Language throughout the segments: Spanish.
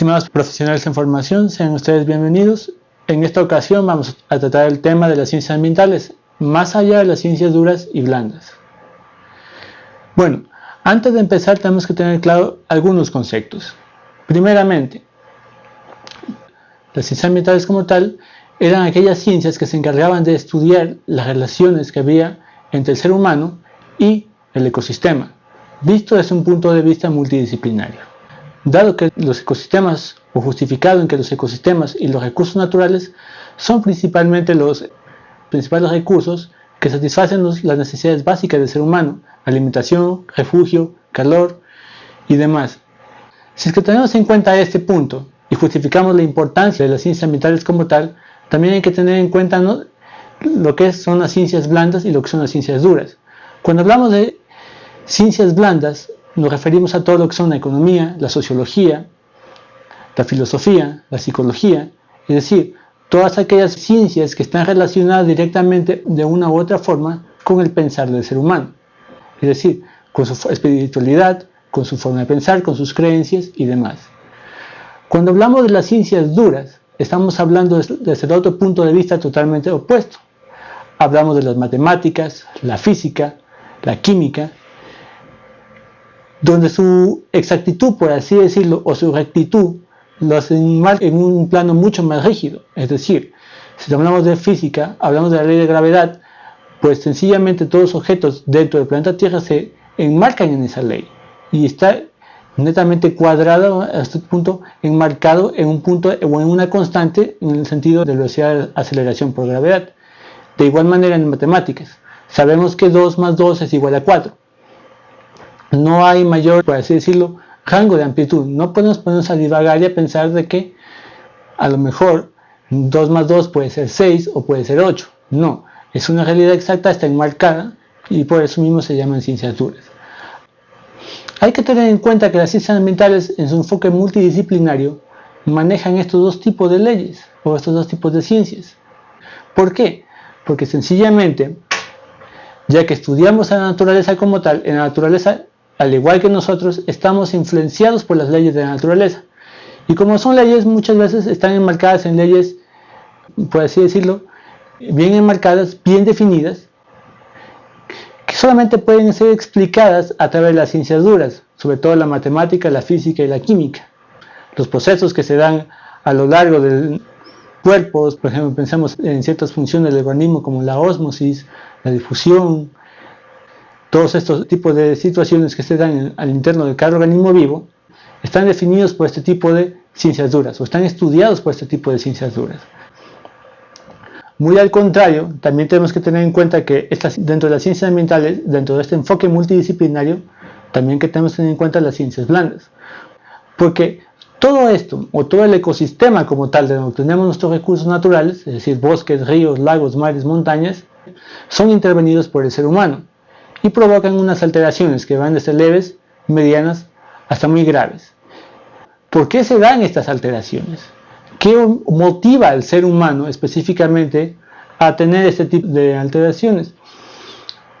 Estimados profesionales en formación, sean ustedes bienvenidos. En esta ocasión vamos a tratar el tema de las ciencias ambientales, más allá de las ciencias duras y blandas. Bueno, antes de empezar tenemos que tener claro algunos conceptos. Primeramente, las ciencias ambientales como tal eran aquellas ciencias que se encargaban de estudiar las relaciones que había entre el ser humano y el ecosistema, visto desde un punto de vista multidisciplinario. Dado que los ecosistemas, o justificado en que los ecosistemas y los recursos naturales son principalmente los principales recursos que satisfacen las necesidades básicas del ser humano, alimentación, refugio, calor y demás. Si es que tenemos en cuenta este punto y justificamos la importancia de las ciencias ambientales como tal, también hay que tener en cuenta lo que son las ciencias blandas y lo que son las ciencias duras. Cuando hablamos de ciencias blandas, nos referimos a todo lo que son la economía, la sociología, la filosofía, la psicología, es decir, todas aquellas ciencias que están relacionadas directamente de una u otra forma con el pensar del ser humano, es decir, con su espiritualidad, con su forma de pensar, con sus creencias y demás. Cuando hablamos de las ciencias duras, estamos hablando desde otro punto de vista totalmente opuesto. Hablamos de las matemáticas, la física, la química, donde su exactitud, por así decirlo, o su rectitud, lo hacen en un plano mucho más rígido. Es decir, si hablamos de física, hablamos de la ley de gravedad, pues sencillamente todos los objetos dentro del planeta Tierra se enmarcan en esa ley y está netamente cuadrado a este punto, enmarcado en un punto o en una constante en el sentido de velocidad de aceleración por gravedad. De igual manera en matemáticas, sabemos que 2 más 2 es igual a 4 no hay mayor, por así decirlo, rango de amplitud. No podemos ponernos a divagar y a pensar de que a lo mejor 2 más 2 puede ser 6 o puede ser 8. No, es una realidad exacta, está enmarcada y por eso mismo se llaman ciencias duras. Hay que tener en cuenta que las ciencias ambientales en su enfoque multidisciplinario manejan estos dos tipos de leyes o estos dos tipos de ciencias. ¿Por qué? Porque sencillamente, ya que estudiamos a la naturaleza como tal, en la naturaleza al igual que nosotros, estamos influenciados por las leyes de la naturaleza. Y como son leyes, muchas veces están enmarcadas en leyes, por así decirlo, bien enmarcadas, bien definidas, que solamente pueden ser explicadas a través de las ciencias duras, sobre todo la matemática, la física y la química. Los procesos que se dan a lo largo del cuerpo, por ejemplo, pensamos en ciertas funciones del organismo como la ósmosis, la difusión, todos estos tipos de situaciones que se dan al interno de cada organismo vivo están definidos por este tipo de ciencias duras o están estudiados por este tipo de ciencias duras. Muy al contrario, también tenemos que tener en cuenta que dentro de las ciencias ambientales, dentro de este enfoque multidisciplinario, también que tenemos que tener en cuenta las ciencias blandas. Porque todo esto, o todo el ecosistema como tal, de donde tenemos nuestros recursos naturales, es decir, bosques, ríos, lagos, mares, montañas, son intervenidos por el ser humano y provocan unas alteraciones que van desde leves, medianas, hasta muy graves. ¿Por qué se dan estas alteraciones? ¿Qué motiva al ser humano específicamente a tener este tipo de alteraciones?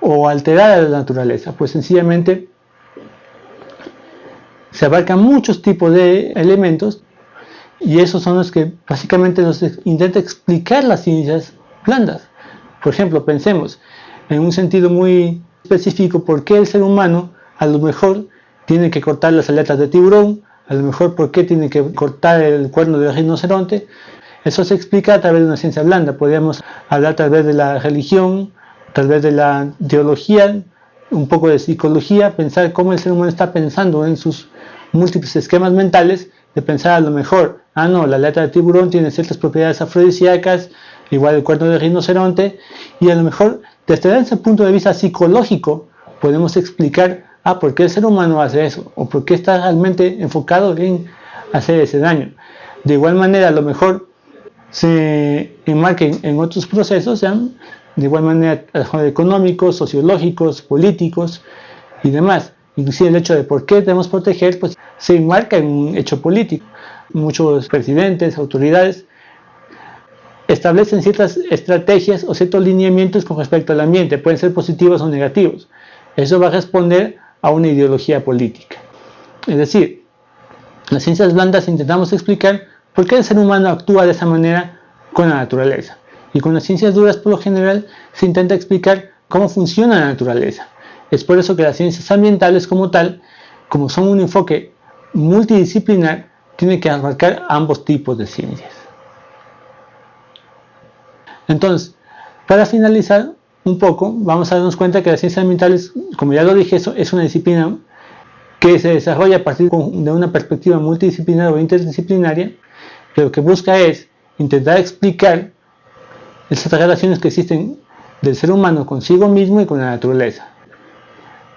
O alterar a la naturaleza. Pues sencillamente se abarcan muchos tipos de elementos y esos son los que básicamente nos intenta explicar las ciencias blandas. Por ejemplo, pensemos en un sentido muy específico por qué el ser humano a lo mejor tiene que cortar las aletas de tiburón, a lo mejor por qué tiene que cortar el cuerno del rinoceronte. Eso se explica a través de una ciencia blanda. Podríamos hablar a través de la religión, a través de la teología, un poco de psicología, pensar cómo el ser humano está pensando en sus múltiples esquemas mentales, de pensar a lo mejor, ah no, la aleta de tiburón tiene ciertas propiedades afrodisíacas, igual el cuerno del rinoceronte, y a lo mejor desde ese punto de vista psicológico podemos explicar ah, por qué el ser humano hace eso o por qué está realmente enfocado en hacer ese daño. De igual manera, a lo mejor se enmarquen en otros procesos, de igual manera económicos, sociológicos, políticos y demás. Inclusive el hecho de por qué debemos proteger, pues se enmarca en un hecho político. Muchos presidentes, autoridades establecen ciertas estrategias o ciertos lineamientos con respecto al ambiente, pueden ser positivos o negativos. Eso va a responder a una ideología política. Es decir, las ciencias blandas intentamos explicar por qué el ser humano actúa de esa manera con la naturaleza. Y con las ciencias duras, por lo general, se intenta explicar cómo funciona la naturaleza. Es por eso que las ciencias ambientales como tal, como son un enfoque multidisciplinar, tienen que abarcar ambos tipos de ciencias. Entonces, para finalizar un poco, vamos a darnos cuenta que las ciencias ambientales, como ya lo dije, es una disciplina que se desarrolla a partir de una perspectiva multidisciplinar o interdisciplinaria, que lo que busca es intentar explicar esas relaciones que existen del ser humano consigo mismo y con la naturaleza.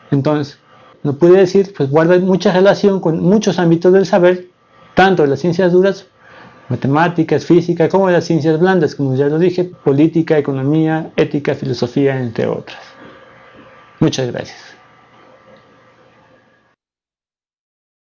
Entonces, no puede decir, pues guarda mucha relación con muchos ámbitos del saber, tanto de las ciencias duras, matemáticas, física, como las ciencias blandas, como ya lo dije, política, economía, ética, filosofía, entre otras. Muchas gracias.